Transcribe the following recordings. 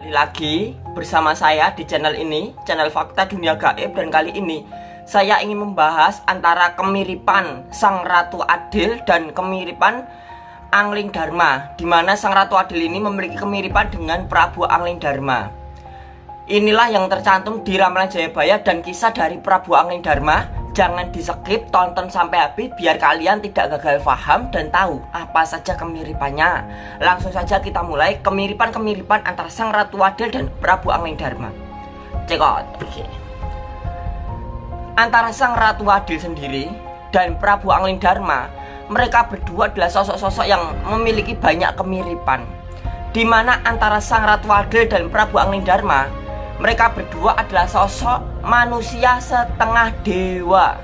Kembali lagi bersama saya di channel ini, channel Fakta Dunia Gaib dan kali ini saya ingin membahas antara kemiripan Sang Ratu Adil dan kemiripan Angling Dharma di mana Sang Ratu Adil ini memiliki kemiripan dengan Prabu Angling Dharma. Inilah yang tercantum di Ramalan Jayabaya dan kisah dari Prabu Angling Dharma Jangan di skip, tonton sampai habis biar kalian tidak gagal paham dan tahu apa saja kemiripannya. Langsung saja kita mulai kemiripan-kemiripan antara Sang Ratu Adil dan Prabu Angling Dharma. Cekot. Antara Sang Ratu Adil sendiri dan Prabu Angling Dharma, mereka berdua adalah sosok-sosok yang memiliki banyak kemiripan. Di mana antara Sang Ratu Adil dan Prabu Angling Dharma mereka berdua adalah sosok manusia setengah dewa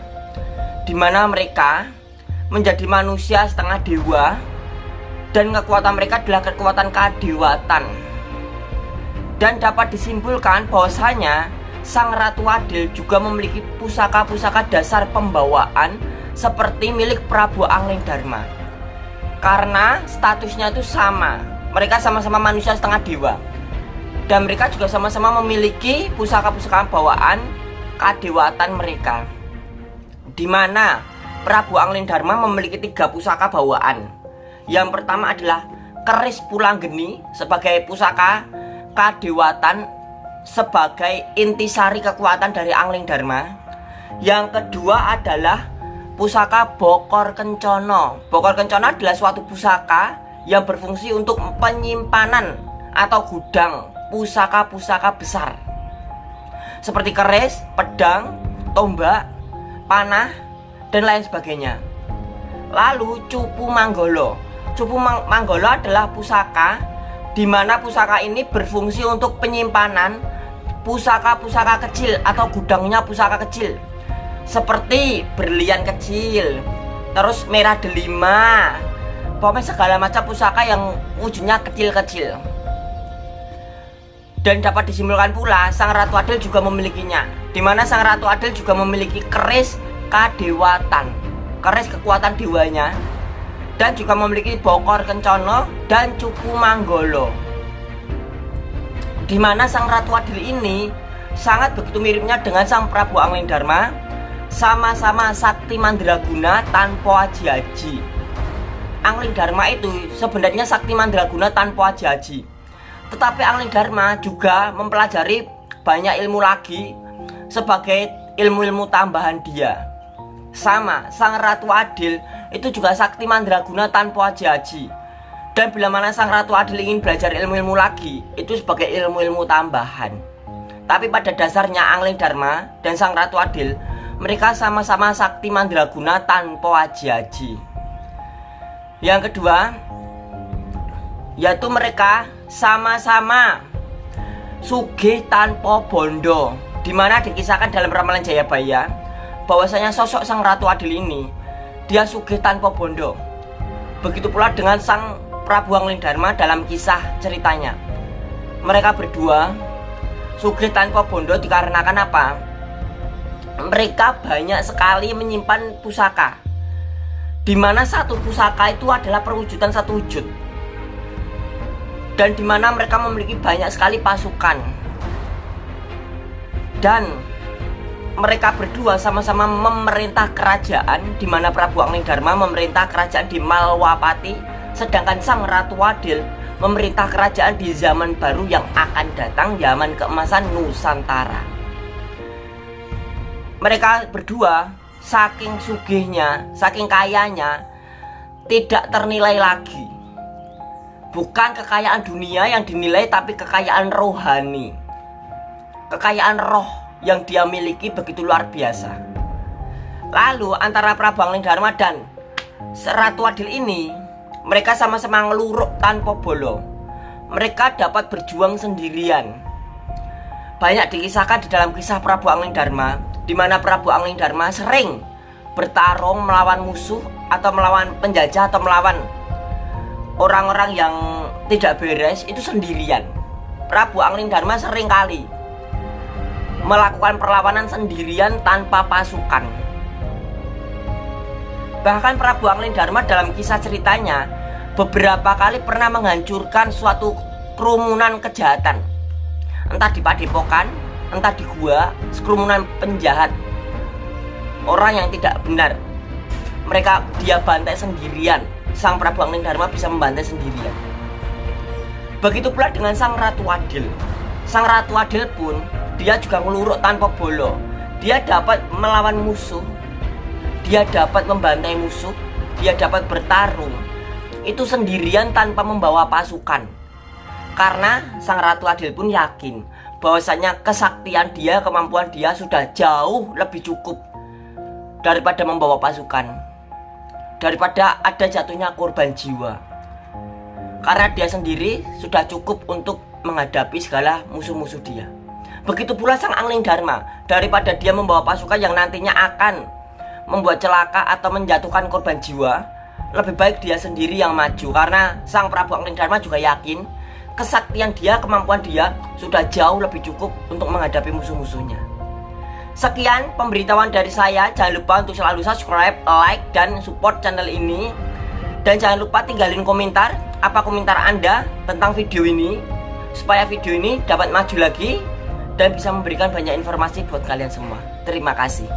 Di mana mereka menjadi manusia setengah dewa Dan kekuatan mereka adalah kekuatan kadewatan Dan dapat disimpulkan bahwasanya Sang Ratu Adil juga memiliki pusaka-pusaka dasar pembawaan Seperti milik Prabu Angling Dharma Karena statusnya itu sama Mereka sama-sama manusia setengah dewa dan mereka juga sama-sama memiliki pusaka-pusaka bawaan kadewatan mereka. Di mana Prabu Angling Dharma memiliki tiga pusaka bawaan. Yang pertama adalah keris pulang geni sebagai pusaka kadewatan sebagai intisari kekuatan dari Angling Dharma yang kedua adalah pusaka Bokor Kencono Bokor Kencono adalah suatu pusaka yang berfungsi untuk penyimpanan atau gudang pusaka-pusaka besar seperti keris, pedang, tombak, panah, dan lain sebagainya. Lalu cupu manggolo. Cupu mang manggolo adalah pusaka di mana pusaka ini berfungsi untuk penyimpanan pusaka-pusaka kecil atau gudangnya pusaka kecil. Seperti berlian kecil, terus merah delima, pokoknya segala macam pusaka yang wujudnya kecil-kecil. Dan dapat disimpulkan pula Sang Ratu Adil juga memilikinya. Di mana Sang Ratu Adil juga memiliki keris kadewatan Keris kekuatan dewanya Dan juga memiliki bokor kencono dan cupu manggolo. Di mana Sang Ratu Adil ini sangat begitu miripnya dengan Sang Prabu Angling Dharma Sama-sama sakti mandraguna tanpa haji-haji. Angling Dharma itu sebenarnya sakti mandraguna tanpa haji-haji tetapi Angling Dharma juga mempelajari banyak ilmu lagi sebagai ilmu-ilmu tambahan dia. Sama, Sang Ratu Adil itu juga sakti mandraguna tanpa haji-haji. Dan bila mana Sang Ratu Adil ingin belajar ilmu-ilmu lagi, itu sebagai ilmu-ilmu tambahan. Tapi pada dasarnya Angling Dharma dan Sang Ratu Adil, mereka sama-sama sakti mandraguna tanpa haji-haji. Yang kedua, yaitu mereka sama-sama sugih tanpa bondo di mana dikisahkan dalam ramalan Jayabaya bahwasanya sosok sang Ratu Adil ini dia sugih tanpa bondo. Begitu pula dengan sang Prabu Angling Dharma dalam kisah ceritanya. Mereka berdua sugih tanpa bondo dikarenakan apa? Mereka banyak sekali menyimpan pusaka di mana satu pusaka itu adalah perwujudan satu wujud dan di mana mereka memiliki banyak sekali pasukan. Dan mereka berdua sama-sama memerintah kerajaan di mana Prabu Angling Dharma memerintah kerajaan di Malwapati sedangkan Sang Ratu Adil memerintah kerajaan di zaman baru yang akan datang zaman keemasan Nusantara. Mereka berdua saking sugihnya saking kayanya tidak ternilai lagi Bukan kekayaan dunia yang dinilai tapi kekayaan rohani. Kekayaan roh yang dia miliki begitu luar biasa. Lalu antara Prabu Angling Dharma dan Seratu Adil ini Mereka sama-sama ngeluruk tanpa bolo. Mereka dapat berjuang sendirian. Banyak dikisahkan di dalam kisah Prabu Angling Dharma di mana Prabu Angling Dharma sering bertarung melawan musuh atau melawan penjajah atau melawan orang-orang yang tidak beres itu sendirian Prabu Angling Dharma sering kali melakukan perlawanan sendirian tanpa pasukan bahkan Prabu Angling Dharma dalam kisah ceritanya beberapa kali pernah menghancurkan suatu kerumunan kejahatan entah di padepokan, entah di gua, sekerumunan penjahat, orang yang tidak benar. Mereka dia bantai sendirian. Sang Prabu Angling Dharma bisa membantai sendirian. Begitu pula dengan Sang Ratu Adil. Sang Ratu Adil pun dia juga ngeluruk tanpa bolo. Dia dapat melawan musuh. Dia dapat membantai musuh. Dia dapat bertarung. Itu sendirian tanpa membawa pasukan. Karena Sang Ratu Adil pun yakin bahwasanya kesaktian dia, kemampuan dia sudah jauh lebih cukup daripada membawa pasukan. Daripada ada jatuhnya korban jiwa. Karena dia sendiri sudah cukup untuk menghadapi segala musuh-musuh dia. Begitu pula sang Angling Dharma, daripada dia membawa pasukan yang nantinya akan membuat celaka atau menjatuhkan korban jiwa, lebih baik dia sendiri yang maju karena sang Prabu Angling Dharma juga yakin kesaktian dia, kemampuan dia sudah jauh lebih cukup untuk menghadapi musuh-musuhnya. Sekian pemberitahuan dari saya. Jangan lupa untuk selalu subscribe, like, dan support channel ini. Dan jangan lupa tinggalin komentar apa komentar Anda tentang video ini supaya video ini dapat maju lagi dan bisa memberikan banyak informasi buat kalian semua. Terima kasih.